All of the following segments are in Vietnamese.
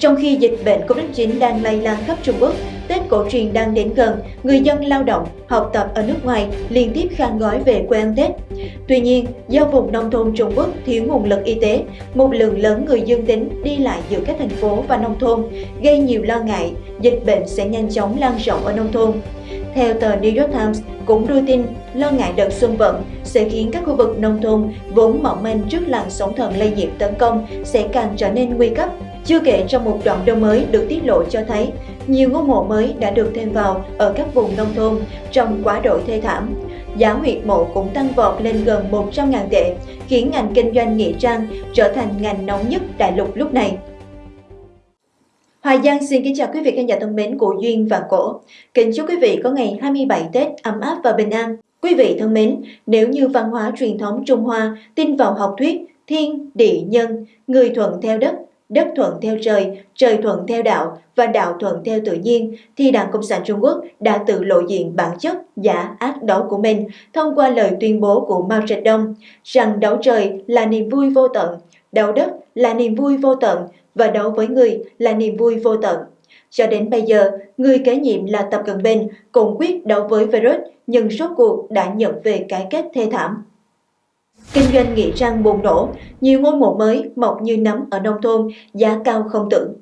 Trong khi dịch bệnh Covid-19 đang lây lan khắp Trung Quốc, Tết cổ truyền đang đến gần, người dân lao động, học tập ở nước ngoài liên tiếp khan gói về quê ăn Tết. Tuy nhiên, do vùng nông thôn Trung Quốc thiếu nguồn lực y tế, một lượng lớn người dương tính đi lại giữa các thành phố và nông thôn, gây nhiều lo ngại dịch bệnh sẽ nhanh chóng lan rộng ở nông thôn. Theo tờ New York Times cũng đưa tin lo ngại đợt xuân vận sẽ khiến các khu vực nông thôn vốn mỏng manh trước làn sóng thần lây nhiễm tấn công sẽ càng trở nên nguy cấp. Chưa kể trong một đoạn đông mới được tiết lộ cho thấy, nhiều ngôi mộ mới đã được thêm vào ở các vùng nông thôn trong quá độ thê thảm. Giá huyệt mộ cũng tăng vọt lên gần 100.000 tệ, khiến ngành kinh doanh nghĩa trang trở thành ngành nóng nhất đại lục lúc này. Hoài Giang xin kính chào quý vị khán giả thân mến của Duyên và Cổ. Kính chúc quý vị có ngày 27 Tết ấm áp và bình an. Quý vị thân mến, nếu như văn hóa truyền thống Trung Hoa tin vào học thuyết thiên, địa, nhân, người thuận theo đất, đất thuận theo trời, trời thuận theo đạo và đạo thuận theo tự nhiên, thì Đảng Cộng sản Trung Quốc đã tự lộ diện bản chất giả ác đó của mình thông qua lời tuyên bố của Mao Trạch Đông rằng đấu trời là niềm vui vô tận, đấu đất là niềm vui vô tận và đấu với người là niềm vui vô tận. Cho đến bây giờ, người kế nhiệm là Tập Cận Bình cũng quyết đấu với virus nhưng rốt cuộc đã nhận về cái kết thê thảm. Kinh doanh nghĩa trang bùng nổ, nhiều ngôi mộ mới mọc như nấm ở nông thôn, giá cao không tưởng.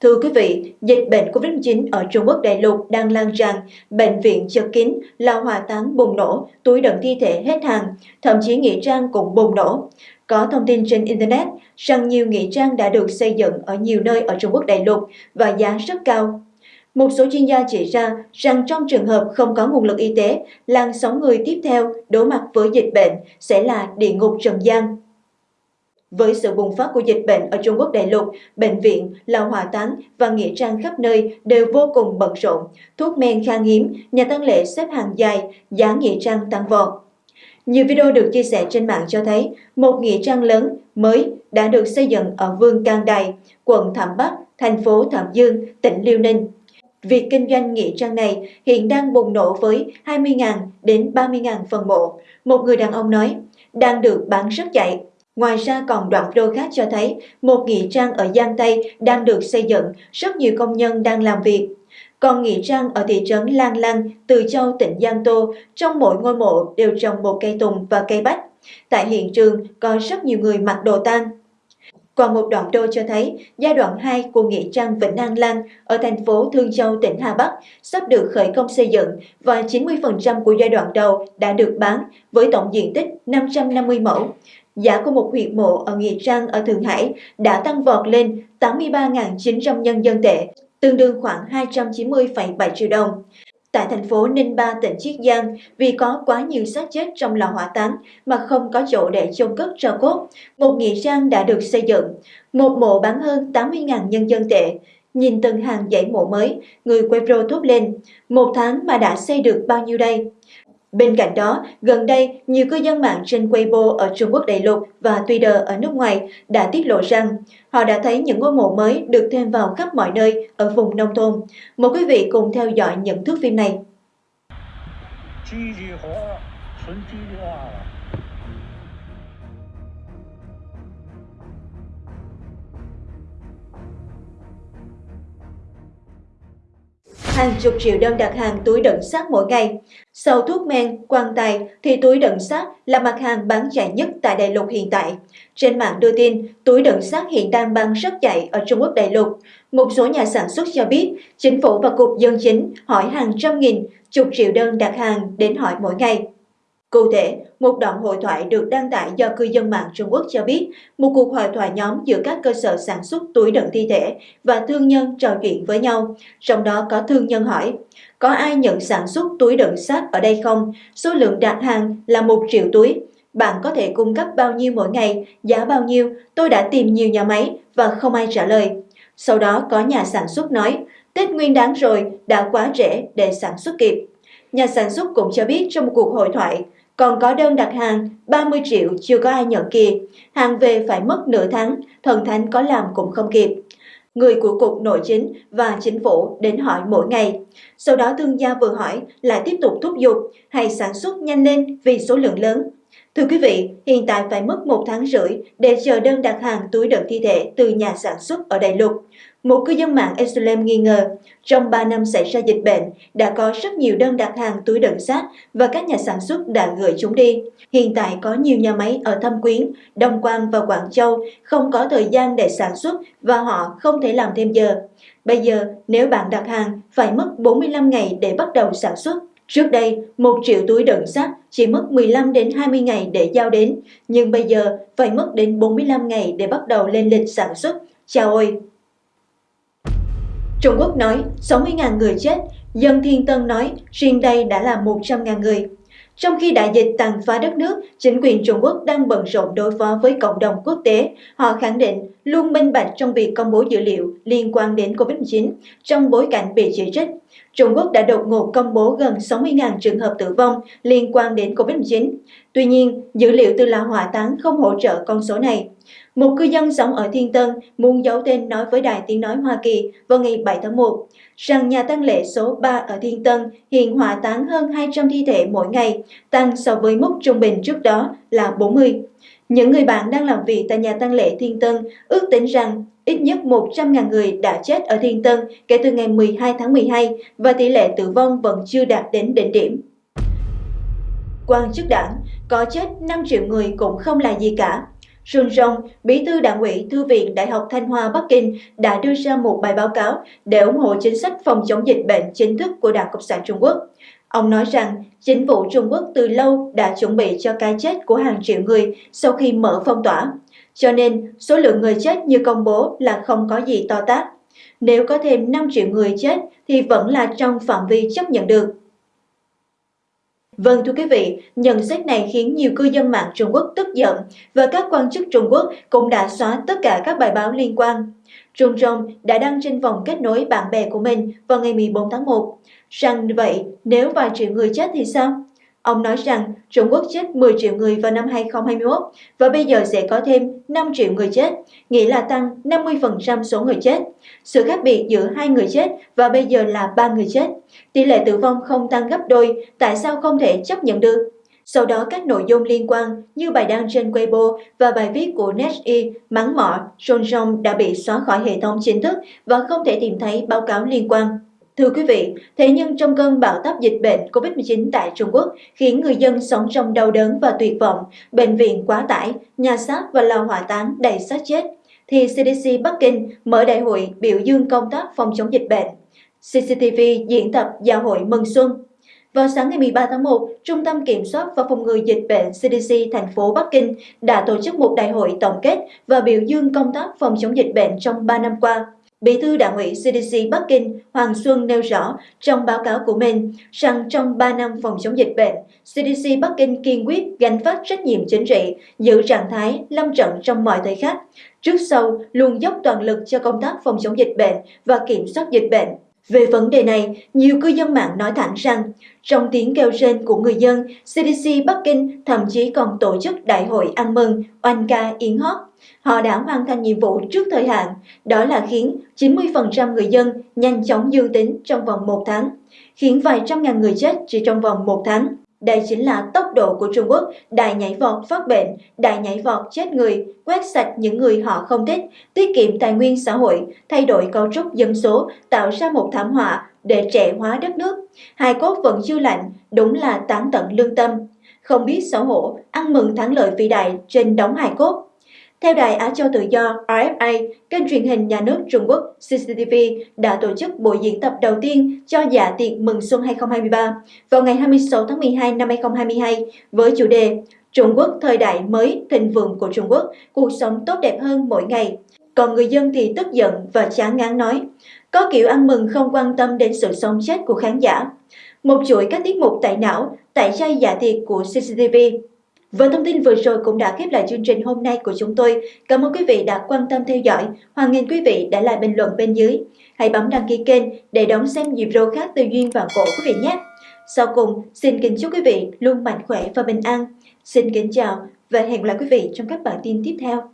Thưa quý vị, dịch bệnh Covid-19 ở Trung Quốc đại lục đang lan tràn, bệnh viện chật kín, lò hỏa táng bùng nổ, túi đựng thi thể hết hàng, thậm chí nghĩa trang cũng bùng nổ. Có thông tin trên Internet rằng nhiều nghĩa trang đã được xây dựng ở nhiều nơi ở Trung Quốc đại lục và giá rất cao. Một số chuyên gia chỉ ra rằng trong trường hợp không có nguồn lực y tế, làn sóng người tiếp theo đối mặt với dịch bệnh sẽ là địa ngục trần gian. Với sự bùng phát của dịch bệnh ở Trung Quốc đại lục, bệnh viện, là hỏa táng và nghĩa trang khắp nơi đều vô cùng bận rộn, thuốc men khan hiếm, nhà tăng lễ xếp hàng dài, giá nghĩa trang tăng vọt. Nhiều video được chia sẻ trên mạng cho thấy một nghĩa trang lớn mới đã được xây dựng ở Vương Cang Đài, quận Thẩm Bắc, thành phố Thẩm Dương, tỉnh Liêu Ninh. Việc kinh doanh nghĩa trang này hiện đang bùng nổ với 20.000 đến 30.000 phần mộ. Một người đàn ông nói, đang được bán rất chạy. Ngoài ra còn đoạn video khác cho thấy một nghĩa trang ở Giang Tây đang được xây dựng, rất nhiều công nhân đang làm việc. Còn nghĩa trang ở thị trấn Lan Lăng, Từ Châu, tỉnh Giang Tô, trong mỗi ngôi mộ đều trồng một cây tùng và cây bách. Tại hiện trường có rất nhiều người mặc đồ tang. Còn một đoạn đô cho thấy giai đoạn 2 của Nghĩa trang Vĩnh An Lan ở thành phố Thương Châu, tỉnh Hà Bắc sắp được khởi công xây dựng và 90% của giai đoạn đầu đã được bán với tổng diện tích 550 mẫu. Giá của một huyệt mộ ở Nghĩa Trang ở Thượng Hải đã tăng vọt lên 83.900 nhân dân tệ, tương đương khoảng 290,7 triệu đồng. Tại thành phố Ninh Ba, tỉnh Chiết Giang, vì có quá nhiều xác chết trong lò hỏa táng mà không có chỗ để chôn cất tro cốt, một nghĩa trang đã được xây dựng. Một mộ bán hơn 80.000 nhân dân tệ. Nhìn từng hàng dãy mộ mới, người Quebro thốt lên, một tháng mà đã xây được bao nhiêu đây? Bên cạnh đó, gần đây, nhiều cư dân mạng trên Weibo ở Trung Quốc đại lục và Twitter ở nước ngoài đã tiết lộ rằng họ đã thấy những ngôi mộ mới được thêm vào khắp mọi nơi ở vùng nông thôn. Mời quý vị cùng theo dõi những thước phim này. Hàng chục triệu đơn đặt hàng túi đựng xác mỗi ngày. Sau thuốc men, quan tài thì túi đựng xác là mặt hàng bán chạy nhất tại đại lục hiện tại. Trên mạng đưa tin, túi đựng xác hiện đang bán rất chạy ở Trung Quốc đại lục. Một số nhà sản xuất cho biết, chính phủ và Cục Dân Chính hỏi hàng trăm nghìn, chục triệu đơn đặt hàng đến hỏi mỗi ngày. Cụ thể, một đoạn hội thoại được đăng tải do cư dân mạng Trung Quốc cho biết một cuộc hội thoại nhóm giữa các cơ sở sản xuất túi đựng thi thể và thương nhân trò chuyện với nhau. Trong đó có thương nhân hỏi, có ai nhận sản xuất túi đựng xác ở đây không? Số lượng đặt hàng là một triệu túi. Bạn có thể cung cấp bao nhiêu mỗi ngày, giá bao nhiêu? Tôi đã tìm nhiều nhà máy và không ai trả lời. Sau đó có nhà sản xuất nói, Tết nguyên đáng rồi, đã quá trễ để sản xuất kịp. Nhà sản xuất cũng cho biết trong một cuộc hội thoại, còn có đơn đặt hàng 30 triệu chưa có ai nhận kìa, hàng về phải mất nửa tháng, thần thánh có làm cũng không kịp. Người của Cục Nội chính và Chính phủ đến hỏi mỗi ngày. Sau đó thương gia vừa hỏi lại tiếp tục thúc giục hay sản xuất nhanh lên vì số lượng lớn. Thưa quý vị, hiện tại phải mất một tháng rưỡi để chờ đơn đặt hàng túi đựng thi thể từ nhà sản xuất ở Đại Lục. Một cư dân mạng Israel nghi ngờ, trong 3 năm xảy ra dịch bệnh, đã có rất nhiều đơn đặt hàng túi đựng xác và các nhà sản xuất đã gửi chúng đi. Hiện tại có nhiều nhà máy ở Thâm Quyến, Đông Quang và Quảng Châu không có thời gian để sản xuất và họ không thể làm thêm giờ. Bây giờ, nếu bạn đặt hàng, phải mất 45 ngày để bắt đầu sản xuất. Trước đây, một triệu túi đựng sắt chỉ mất 15 đến 20 ngày để giao đến, nhưng bây giờ phải mất đến 45 ngày để bắt đầu lên lịch sản xuất. Chào ơi! Trung Quốc nói 60.000 người chết, dân Thiên Tân nói riêng đây đã là 100.000 người. Trong khi đại dịch tàn phá đất nước, chính quyền Trung Quốc đang bận rộn đối phó với cộng đồng quốc tế. Họ khẳng định luôn minh bạch trong việc công bố dữ liệu liên quan đến COVID-19 trong bối cảnh bị chỉ trích. Trung Quốc đã đột ngột công bố gần 60.000 trường hợp tử vong liên quan đến COVID-19. Tuy nhiên, dữ liệu từ lò hỏa táng không hỗ trợ con số này. Một cư dân sống ở Thiên Tân muốn giấu tên nói với Đài Tiếng Nói Hoa Kỳ vào ngày 7 tháng 1 rằng nhà tăng lễ số 3 ở Thiên Tân hiện hỏa táng hơn 200 thi thể mỗi ngày, tăng so với mức trung bình trước đó là 40. Những người bạn đang làm việc tại nhà tăng lễ Thiên Tân ước tính rằng ít nhất 100.000 người đã chết ở Thiên Tân kể từ ngày 12 tháng 12 và tỷ lệ tử vong vẫn chưa đạt đến đỉnh điểm. Quan chức đảng, có chết 5 triệu người cũng không là gì cả. Sun Rong, Bí thư Đảng ủy Thư viện Đại học Thanh Hoa Bắc Kinh đã đưa ra một bài báo cáo để ủng hộ chính sách phòng chống dịch bệnh chính thức của Đảng Cộng sản Trung Quốc. Ông nói rằng chính phủ Trung Quốc từ lâu đã chuẩn bị cho cái chết của hàng triệu người sau khi mở phong tỏa. Cho nên, số lượng người chết như công bố là không có gì to tát. Nếu có thêm 5 triệu người chết thì vẫn là trong phạm vi chấp nhận được. Vâng thưa quý vị, nhận xét này khiến nhiều cư dân mạng Trung Quốc tức giận và các quan chức Trung Quốc cũng đã xóa tất cả các bài báo liên quan. Trung Rong đã đăng trên vòng kết nối bạn bè của mình vào ngày 14 tháng 1. Rằng vậy, nếu vài triệu người chết thì sao? Ông nói rằng Trung Quốc chết 10 triệu người vào năm 2021 và bây giờ sẽ có thêm 5 triệu người chết, nghĩa là tăng 50% số người chết. Sự khác biệt giữa hai người chết và bây giờ là ba người chết. Tỷ lệ tử vong không tăng gấp đôi, tại sao không thể chấp nhận được? Sau đó các nội dung liên quan như bài đăng trên Weibo và bài viết của NetEase mắng mỏ Sonjong đã bị xóa khỏi hệ thống chính thức và không thể tìm thấy báo cáo liên quan. Thưa quý vị, thế nhưng trong cơn bão táp dịch bệnh COVID-19 tại Trung Quốc khiến người dân sống trong đau đớn và tuyệt vọng, bệnh viện quá tải, nhà xác và lò hỏa táng đầy xác chết, thì CDC Bắc Kinh mở đại hội biểu dương công tác phòng chống dịch bệnh. CCTV diễn tập giao hội mừng xuân. Vào sáng ngày 13 tháng 1, Trung tâm Kiểm soát và Phòng ngừa Dịch bệnh CDC thành phố Bắc Kinh đã tổ chức một đại hội tổng kết và biểu dương công tác phòng chống dịch bệnh trong 3 năm qua. Bí thư Đảng ủy CDC Bắc Kinh Hoàng Xuân nêu rõ trong báo cáo của mình rằng trong 3 năm phòng chống dịch bệnh, CDC Bắc Kinh kiên quyết gánh vác trách nhiệm chính trị, giữ trạng thái lâm trận trong mọi thời khắc. Trước sau, luôn dốc toàn lực cho công tác phòng chống dịch bệnh và kiểm soát dịch bệnh. Về vấn đề này, nhiều cư dân mạng nói thẳng rằng, trong tiếng kêu rên của người dân, CDC Bắc Kinh thậm chí còn tổ chức đại hội ăn mừng, oanh ca yến hót Họ đã hoàn thành nhiệm vụ trước thời hạn, đó là khiến 90% người dân nhanh chóng dương tính trong vòng một tháng, khiến vài trăm ngàn người chết chỉ trong vòng một tháng. Đây chính là tốc độ của Trung Quốc đại nhảy vọt phát bệnh, đại nhảy vọt chết người, quét sạch những người họ không thích, tiết kiệm tài nguyên xã hội, thay đổi cấu trúc dân số, tạo ra một thảm họa để trẻ hóa đất nước. Hai cốt vẫn chưa lạnh, đúng là tán tận lương tâm. Không biết xấu hổ, ăn mừng thắng lợi vĩ đại trên đóng hài cốt. Theo Đài Á Châu Tự Do RFA, kênh truyền hình nhà nước Trung Quốc CCTV đã tổ chức buổi diễn tập đầu tiên cho dạ tiệc mừng xuân 2023 vào ngày 26 tháng 12 năm 2022 với chủ đề Trung Quốc thời đại mới thịnh vượng của Trung Quốc, cuộc sống tốt đẹp hơn mỗi ngày. Còn người dân thì tức giận và chán ngán nói, có kiểu ăn mừng không quan tâm đến sự sống chết của khán giả. Một chuỗi các tiết mục tại não, tại chay dạ tiệc của CCTV và thông tin vừa rồi cũng đã khép lại chương trình hôm nay của chúng tôi. Cảm ơn quý vị đã quan tâm theo dõi. Hoan nghênh quý vị đã lại bình luận bên dưới. Hãy bấm đăng ký kênh để đón xem nhiều video khác từ Duyên và Cổ quý vị nhé. Sau cùng, xin kính chúc quý vị luôn mạnh khỏe và bình an. Xin kính chào và hẹn gặp lại quý vị trong các bản tin tiếp theo.